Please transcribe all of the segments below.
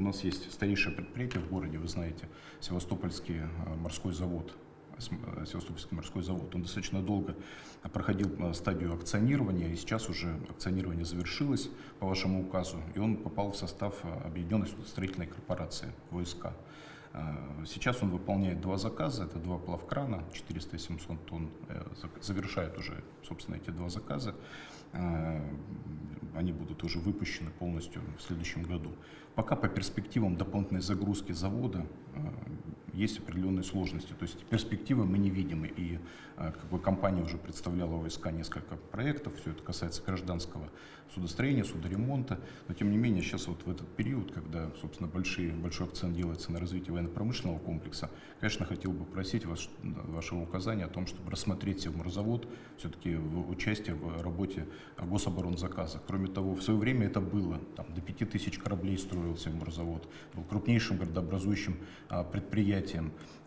у нас есть старейшее предприятие в городе, вы знаете, Севастопольский морской завод. Севастопольский морской завод. Он достаточно долго проходил стадию акционирования, и сейчас уже акционирование завершилось по вашему указу, и он попал в состав Объединенной строительной корпорации ВСК. Сейчас он выполняет два заказа, это два плавкрана, 400 700 тонн, э, завершает уже, собственно, эти два заказа. Они будут уже выпущены полностью в следующем году. Пока по перспективам дополнительной загрузки завода есть определенные сложности. То есть перспективы мы не видим. И как бы компания уже представляла ОСК несколько проектов, все это касается гражданского судостроения, судоремонта. Но тем не менее, сейчас вот в этот период, когда, собственно, большие, большой акцент делается на развитие военно-промышленного комплекса, конечно, хотел бы просить вас, вашего указания о том, чтобы рассмотреть Севморзавод все-таки в участие в работе гособоронзаказа. Кроме того, в свое время это было. Там, до 5000 кораблей строил Севморзавод, был крупнейшим городообразующим а, предприятием.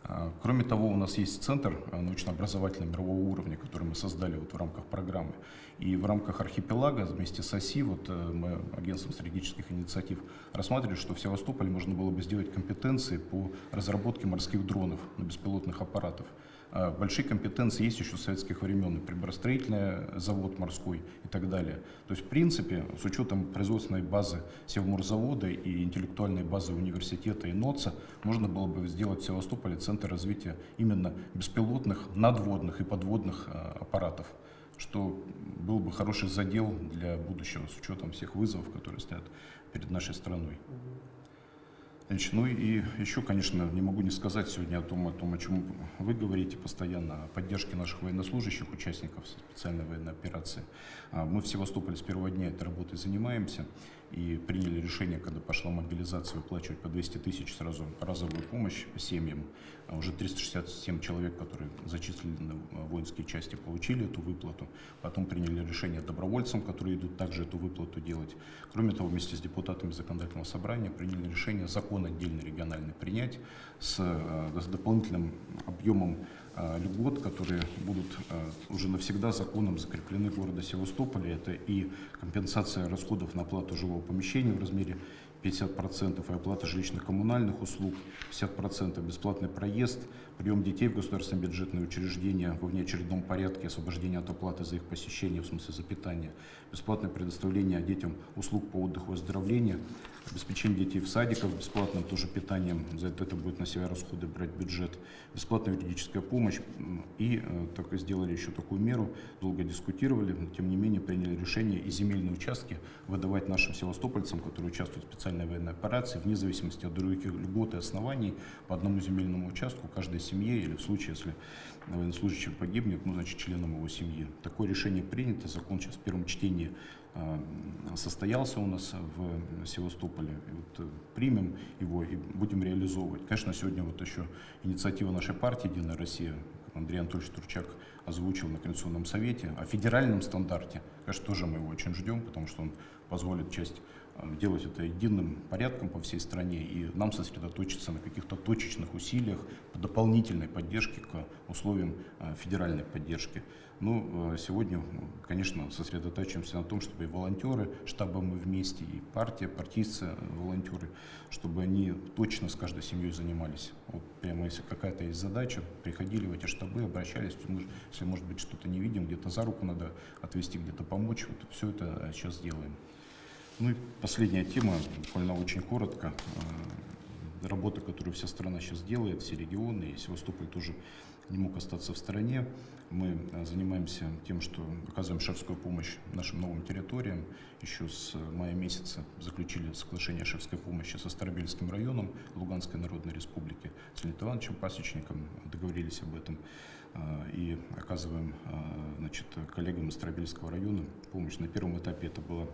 А, кроме того, у нас есть центр а, научно-образовательного мирового уровня, который мы создали вот в рамках программы. И в рамках архипелага вместе с ОСИ, вот э, мы агентством стратегических инициатив рассматривали, что в Севастополе можно было бы сделать компетенции по разработке морских дронов на беспилотных аппаратов. А, большие компетенции есть еще с советских времен, приборостроительный завод морской и так далее. То есть, в принципе, с учетом производственной базы Севморзавода и интеллектуальной базы университета и НОЦа, можно было бы сделать в Севастополе центр развития именно беспилотных, надводных и подводных а, аппаратов что был бы хороший задел для будущего с учетом всех вызовов, которые стоят перед нашей страной. Значит, ну и еще, конечно, не могу не сказать сегодня о том, о том, о чем вы говорите постоянно, о поддержке наших военнослужащих, участников специальной военной операции. А, мы в Севастополе с первого дня этой работой занимаемся и приняли решение, когда пошла мобилизация, выплачивать по 200 тысяч сразу разовую помощь семьям. А уже 367 человек, которые зачислены в воинские части, получили эту выплату. Потом приняли решение добровольцам, которые идут также эту выплату делать. Кроме того, вместе с депутатами законодательного собрания приняли решение закон отдельный региональный принять с, э, с дополнительным объемом э, льгот, которые будут э, уже навсегда законом закреплены в городе Севастополе. Это и компенсация расходов на оплату жилого помещения в размере 50% и оплата жилищно-коммунальных услуг, 50% бесплатный проезд, прием детей в государственные бюджетные учреждения во внеочередном порядке, освобождение от оплаты за их посещение, в смысле за питание, бесплатное предоставление детям услуг по отдыху и оздоровлению, обеспечение детей в садиках бесплатным тоже питанием, за это, это будет на себя расходы брать бюджет, бесплатная юридическая помощь. И э, так сделали еще такую меру, долго дискутировали, но тем не менее приняли решение и земельные участки выдавать нашим севастопольцам, которые участвуют в специальной военной операции, вне зависимости от других льгот и оснований, по одному земельному участку каждой семье или в случае, если военнослужащий погибнет, ну, значит, членом его семьи. Такое решение принято, закон сейчас в первом чтении э, состоялся у нас в Севастополе. Вот э, примем его и будем реализовывать. Конечно, сегодня вот еще инициатива нашей партии «Единая Россия», Андрей Анатольевич Турчак озвучил на Конституционном совете, о федеральном стандарте, конечно, тоже мы его очень ждем, потому что он позволит часть делать это единым порядком по всей стране и нам сосредоточиться на каких-то точечных усилиях по дополнительной поддержке к условиям э, федеральной поддержки. Ну, э, сегодня, конечно, сосредотачиваемся на том, чтобы и волонтеры, штабы мы вместе, и партия, партийцы, волонтеры, чтобы они точно с каждой семьей занимались. Вот прямо если какая-то есть задача, приходили в эти штабы, обращались, если, может быть, что-то не видим, где-то за руку надо отвести, где-то помочь, вот все это сейчас делаем. Ну и последняя тема, буквально очень коротко. Э, работа, которую вся страна сейчас делает, все регионы, и Севастополь тоже не мог остаться в стороне. Мы э, занимаемся тем, что оказываем шефскую помощь нашим новым территориям. Еще с мая месяца заключили соглашение шефской помощи со Старобельским районом Луганской Народной Республики, с Леонидом Ивановичем Пасечником, договорились об этом. Э, и оказываем значит, коллегам из Старобельского района помощь. На первом этапе это было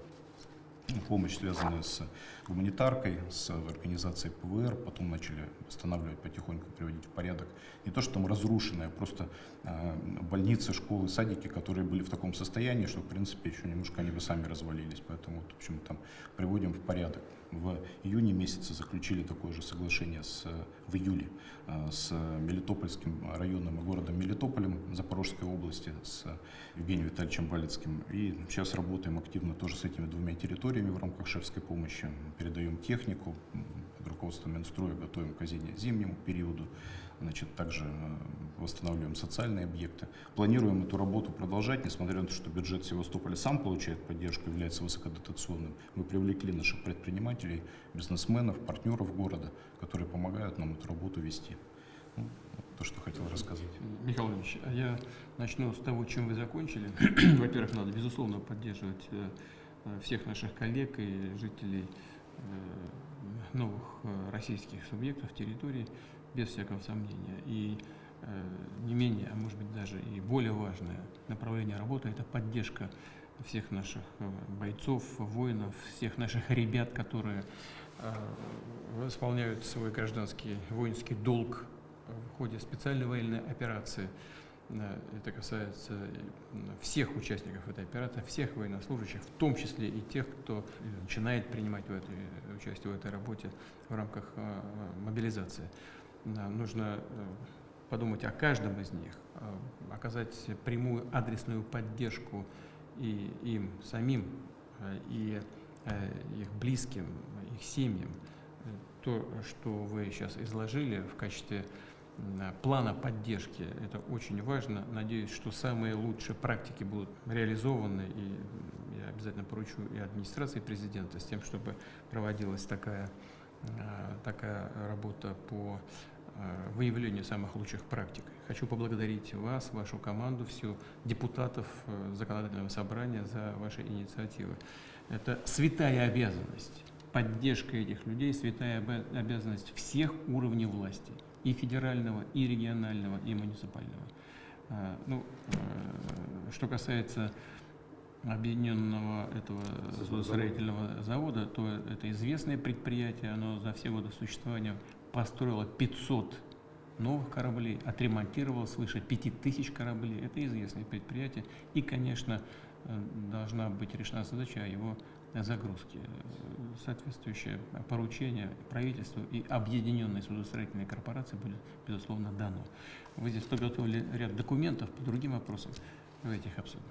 помощь, связанная с гуманитаркой, с организацией ПВР, потом начали восстанавливать, потихоньку приводить в порядок. Не то, что там разрушенные, а просто больницы, школы, садики, которые были в таком состоянии, что, в принципе, еще немножко они бы сами развалились. Поэтому, в общем, там приводим в порядок. В июне месяце заключили такое же соглашение с, в июле э, с Мелитопольским районом и городом Мелитополем Запорожской области, с Евгением Витальевичем Балецким. И сейчас работаем активно тоже с этими двумя территориями в рамках шефской помощи. Передаем технику, руководством Минстроя готовим к зимнему периоду. Значит, также э, восстанавливаем социальные объекты. Планируем эту работу продолжать, несмотря на то, что бюджет Севастополя сам получает поддержку, является высокодотационным. Мы привлекли наших предпринимателей, бизнесменов, партнеров города, которые помогают нам эту работу вести. Ну, то, что хотел рассказать. Михаил Ильич, а я начну с того, чем вы закончили. Во-первых, надо, безусловно, поддерживать э, э, всех наших коллег и жителей новых российских субъектов территории, без всякого сомнения. И э, не менее, а может быть даже и более важное направление работы – это поддержка всех наших э, бойцов, воинов, всех наших ребят, которые э, исполняют свой гражданский воинский долг в ходе специальной военной операции. Э, это касается всех участников этой операции, всех военнослужащих, в том числе и тех, кто начинает принимать в этой, участие в этой работе в рамках э, мобилизации нужно э, подумать о каждом из них, э, оказать прямую адресную поддержку и им самим, э, и их близким, их семьям. То, что вы сейчас изложили в качестве плана поддержки, это очень важно. Надеюсь, что самые лучшие практики будут реализованы, и я обязательно поручу и администрации президента с тем, чтобы проводилась такая, такая работа по Э, выявлению самых лучших практик. Хочу поблагодарить вас, вашу команду, всю депутатов э, законодательного собрания за ваши инициативы. Это святая обязанность. Поддержка этих людей – святая обязанность всех уровней власти. И федерального, и регионального, и муниципального. Э, ну, что касается объединенного этого строительного завода, то это известное предприятие, оно за все годы существования построила 500 новых кораблей, отремонтировала свыше 5000 кораблей. Это известное предприятие. И, конечно, э, должна быть решена задача о его загрузке. Соответствующее поручение правительству и объединенной судостроительной корпорации будет, безусловно, дано. Вы здесь подготовили ряд документов по другим вопросам. Давайте их обсудим.